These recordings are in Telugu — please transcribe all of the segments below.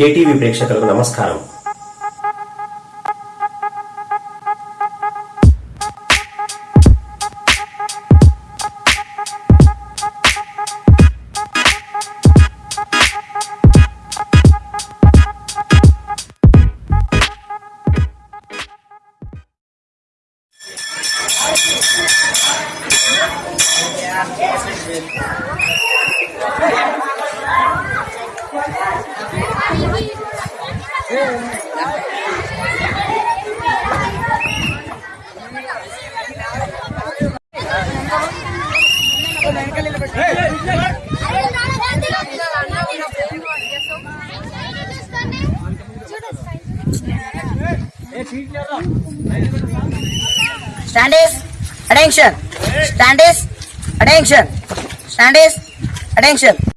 కేటీవీ ప్రేక్షకులకు నమస్కారం Yeah. Stand is attention. Stand is attention. Stand is attention.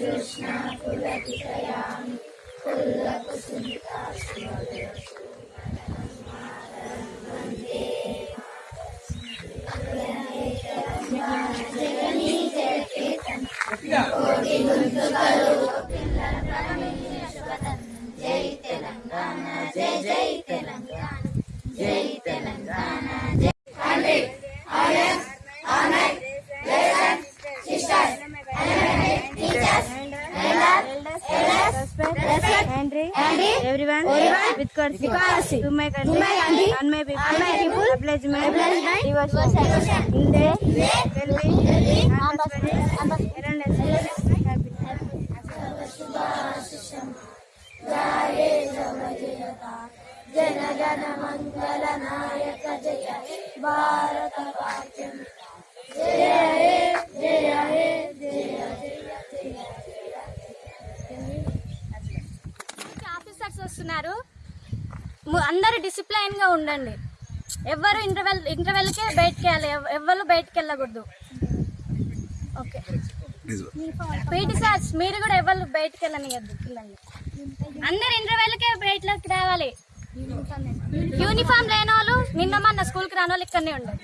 Krishna फुलकितया democracy. Women country. Women country. Unmay people. Unmay people. Replacement. Replacement. Divorce. Divorce. Inde. Inde. Delhi. Delhi. Ambassador. Ambassador. జన గణ మంగళ నాయక జయ భారత పాఠ్యం గా ఉండండి ఎవరు ఇంటర్వెల్ ఇంటర్వెల్కే బయటకు వెళ్ళాలి ఎవరు బయటకు వెళ్ళకూడదు ఓకే పీటీ సార్ మీరు కూడా ఎవరు బయటకు వెళ్ళనియద్దు పిల్లల్ని అందరు ఇంటర్వెల్కే బయటలోకి రావాలి యూనిఫామ్ లేని వాళ్ళు నిన్న మన స్కూల్కి రాని వాళ్ళు ఇక్కడనే ఉండాలి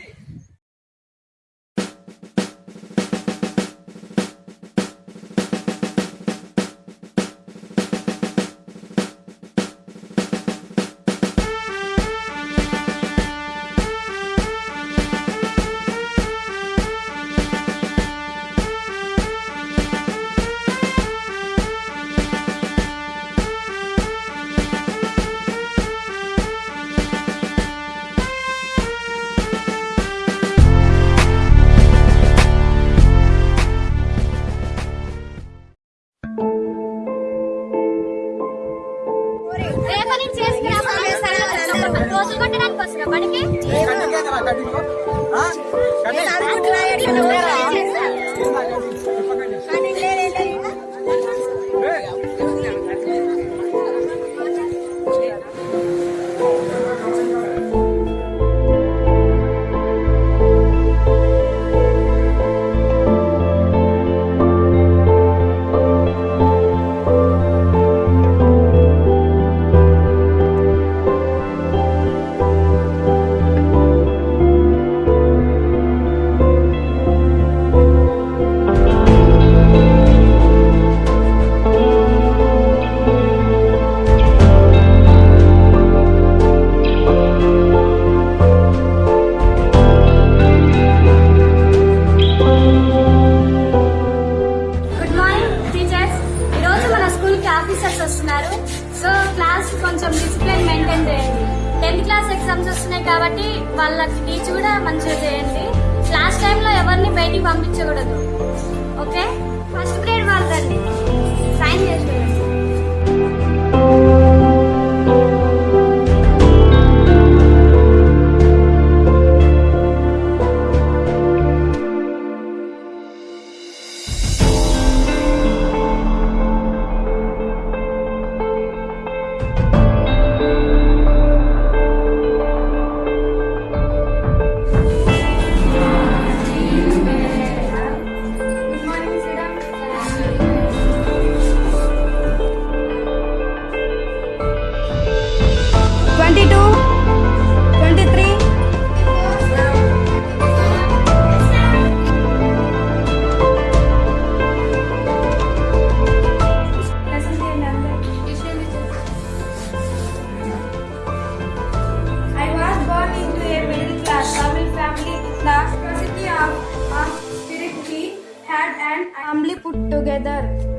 கண்டிக்காத கண்டிப்பா கண்டிப்பா కాబట్టి వాళ్ళకి టీచ్ కూడా మంచిగా చేయండి లాస్ట్ టైంలో ఎవరిని బయటికి పంపించకూడదు okay first and humbly put together.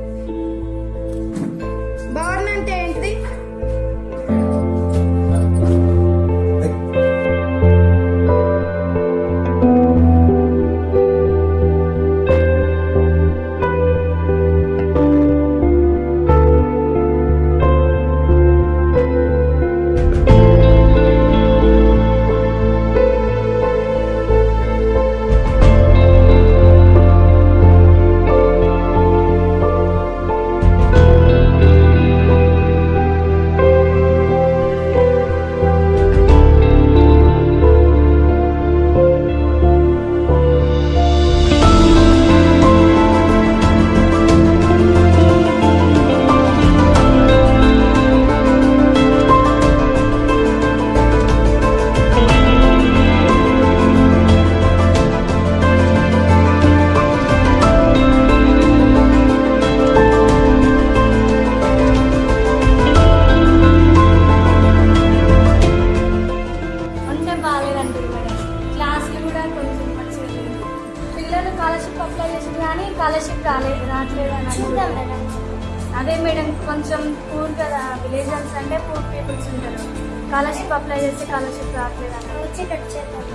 Poor కదా విలేజర్స్ అంటే పూర్ పీపుల్స్ ఉంటారు స్కాలర్షిప్ అప్లై చేస్తే స్కాలర్షిప్ రావట్లేదు అని వచ్చి కట్ చేద్దాం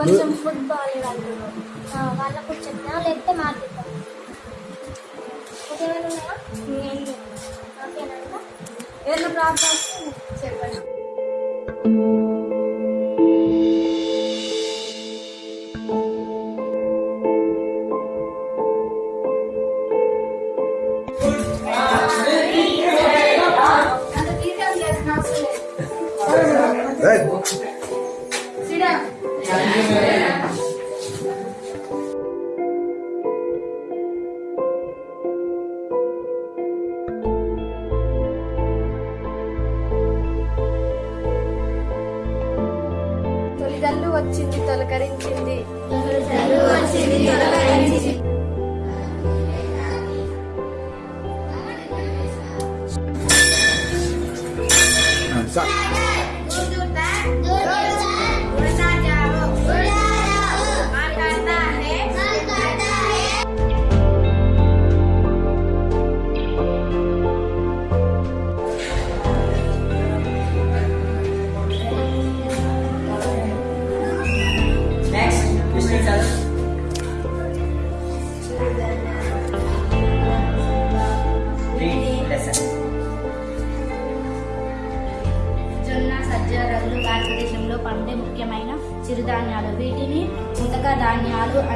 కొంచెం ఫుట్బాల్ అంటున్నాం వాళ్ళకు చెప్తా లేకపోతే మాట్లాడతాం ఏదైనా ప్రాబ్లమ్స్ చెప్పండి వచ్చింది తొలకరించింది తొలకరించింది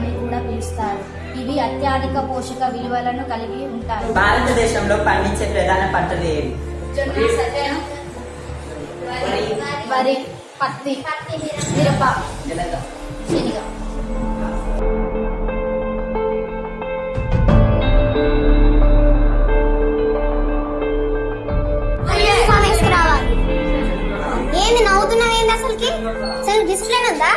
అని కూడా పిలుస్తారు ఇవి అత్యధిక పోషక విలువలను కలిగి ఉంటాయి భారతదేశంలో పండించే ప్రధాన పంటలు ఏవి వరి పత్తి మిరప శనగ అసలుకి అసలు ఉందా